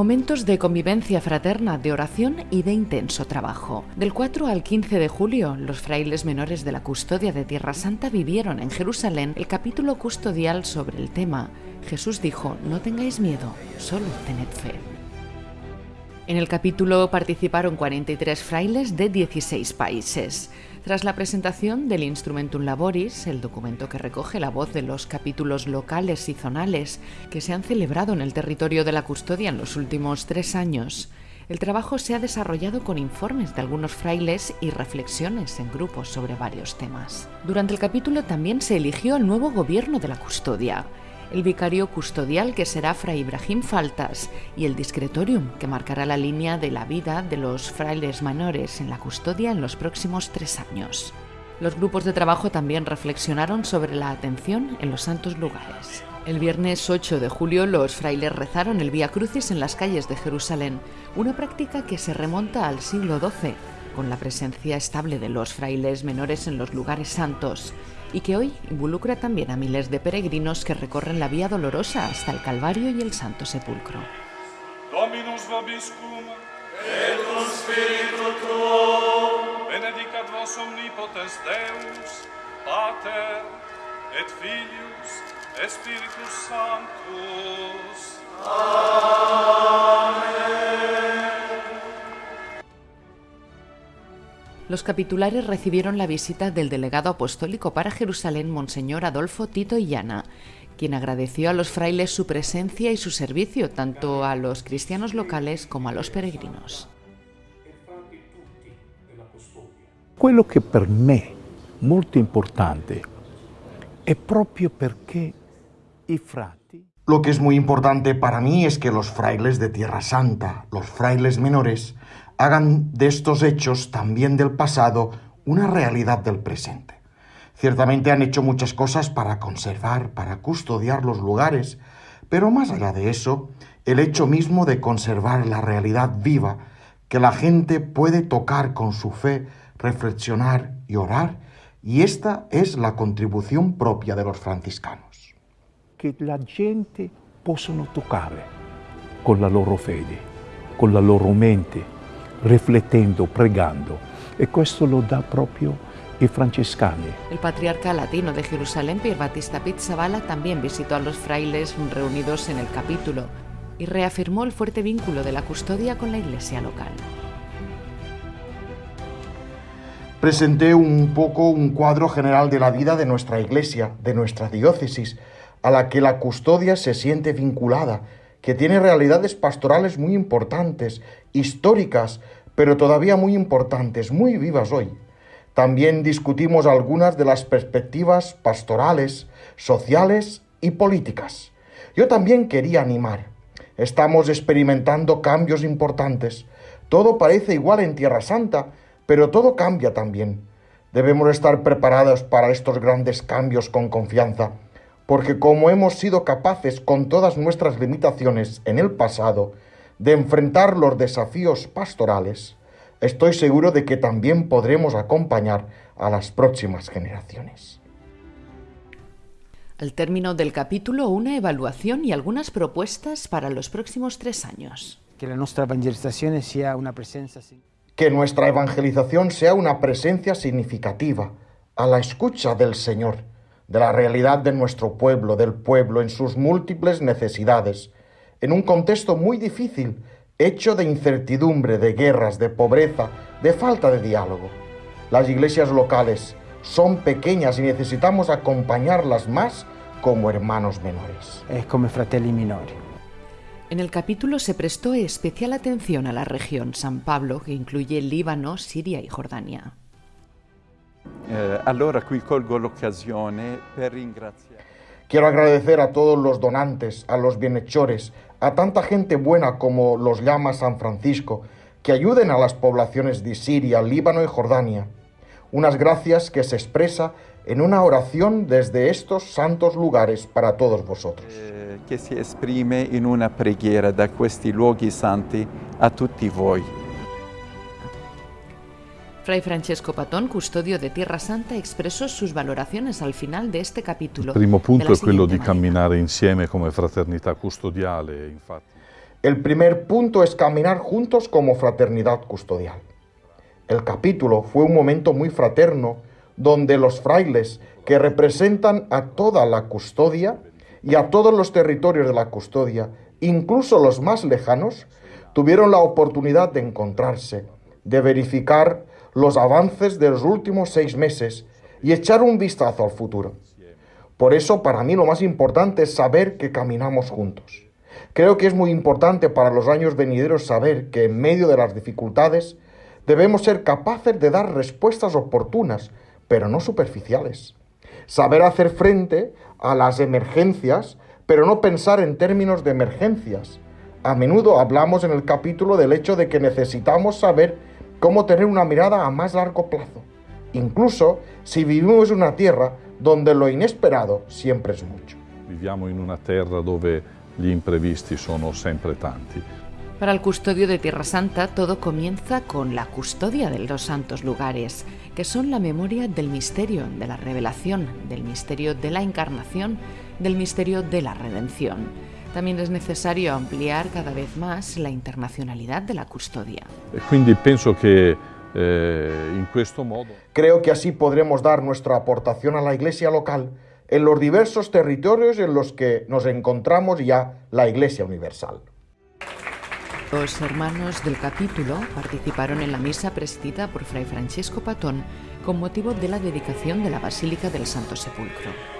Momentos de convivencia fraterna, de oración y de intenso trabajo. Del 4 al 15 de julio, los frailes menores de la custodia de Tierra Santa vivieron en Jerusalén el capítulo custodial sobre el tema Jesús dijo, no tengáis miedo, solo tened fe. En el capítulo participaron 43 frailes de 16 países. Tras la presentación del Instrumentum Laboris, el documento que recoge la voz de los capítulos locales y zonales que se han celebrado en el territorio de la custodia en los últimos tres años, el trabajo se ha desarrollado con informes de algunos frailes y reflexiones en grupos sobre varios temas. Durante el capítulo también se eligió el nuevo gobierno de la custodia, el vicario custodial que será Fray Ibrahim Faltas y el discretorium que marcará la línea de la vida de los frailes menores en la custodia en los próximos tres años. Los grupos de trabajo también reflexionaron sobre la atención en los santos lugares. El viernes 8 de julio los frailes rezaron el Vía Crucis en las calles de Jerusalén, una práctica que se remonta al siglo XII, con la presencia estable de los frailes menores en los lugares santos, y que hoy involucra también a miles de peregrinos que recorren la Vía Dolorosa hasta el Calvario y el Santo Sepulcro. Et et Filius, et Spiritus Sanctus. Los capitulares recibieron la visita del delegado apostólico para Jerusalén, Monseñor Adolfo Tito Illana, quien agradeció a los frailes su presencia y su servicio tanto a los cristianos locales como a los peregrinos. Quello che per me molto importante è proprio perché i frati Lo que es muy importante para mí es que los frailes de Tierra Santa, los frailes menores, hagan de estos hechos también del pasado una realidad del presente. Ciertamente han hecho muchas cosas para conservar, para custodiar los lugares, pero más allá de eso, el hecho mismo de conservar la realidad viva, que la gente puede tocar con su fe, reflexionar y orar, y esta es la contribución propia de los franciscanos. che la gente possono toccare con la loro fede, con la loro mente, riflettendo, pregando. E questo lo dà proprio i francescani. El patriarca latino de Jerusalén, Pier Battista Pizzaballa, también visitó a los frailes reunidos en el capítulo y reafirmó el fuerte vínculo de la custodia con la iglesia local. Presenté un poco un cuadro general de la vida de nuestra iglesia, de nuestra diócesis, a la que la custodia se siente vinculada, que tiene realidades pastorales muy importantes, históricas, pero todavía muy importantes, muy vivas hoy. También discutimos algunas de las perspectivas pastorales, sociales y políticas. Yo también quería animar. Estamos experimentando cambios importantes. Todo parece igual en Tierra Santa, pero todo cambia también. Debemos estar preparados para estos grandes cambios con confianza, porque como hemos sido capaces con todas nuestras limitaciones en el pasado de enfrentar los desafíos pastorales, estoy seguro de que también podremos acompañar a las próximas generaciones. Al término del capítulo, una evaluación y algunas propuestas para los próximos tres años. che la nostra evangelizzazione sia una presenza Que nuestra evangelización sea una presencia significativa, a la escucha del Señor, de la realidad de nuestro pueblo, del pueblo en sus múltiples necesidades, en un contexto muy difícil, hecho de incertidumbre, de guerras, de pobreza, de falta de diálogo. Las iglesias locales son pequeñas y necesitamos acompañarlas más como hermanos menores. è come fratelli minori. En el capítulo se prestó especial atención a la región San Pablo, que incluye Líbano, Siria y Jordania. Eh, allora qui colgo l'occasione per ringraziare. Quiero agradecer a todos los donantes, a los bienhechores, a tanta gente buena como los llama San Francisco, que ayuden a las poblaciones de Siria, Líbano y Jordania. Unas gracias que se expresa en una oración desde estos santos lugares para todos vosotros. eh, che si esprime in una preghiera da questi luoghi santi a tutti voi. Fray Francesco Patón, custodio de Tierra Santa, expresó sus valoraciones al final de este capítulo. Il primo punto è quello di camminare insieme come fraternità custodiale, infatti. El primer punto es caminar juntos como fraternidad custodial. El capítulo fue un momento muy fraterno donde los frailes que representan a toda la custodia y a todos los territorios de la custodia, incluso los más lejanos, tuvieron la oportunidad de encontrarse, de verificar los avances de los últimos seis meses y echar un vistazo al futuro. Por eso, para mí lo más importante es saber que caminamos juntos. Creo que es muy importante para los años venideros saber que en medio de las dificultades debemos ser capaces de dar respuestas oportunas, pero no superficiales. Saber hacer frente a las emergencias, pero no pensar en términos de emergencias. A menudo hablamos en el capítulo del hecho de que necesitamos saber cómo tener una mirada a más largo plazo, incluso si vivimos en una tierra donde lo inesperado siempre es mucho. Viviamo in una terra dove gli imprevisti sono sempre tanti. Para el custodio de Tierra Santa todo comienza con la custodia de los santos lugares, que son la memoria del misterio de la revelación, del misterio de la encarnación, del misterio de la redención. También es necesario ampliar cada vez más la internacionalidad de la custodia. E quindi penso eh, in questo modo Creo que así podremos dar nuestra aportación a la iglesia local en los diversos territorios en los que nos encontramos ya la iglesia universal. Los hermanos del capítulo participaron en la misa presidida por Fray Francesco Patón con motivo de la dedicación de la Basílica del Santo Sepulcro.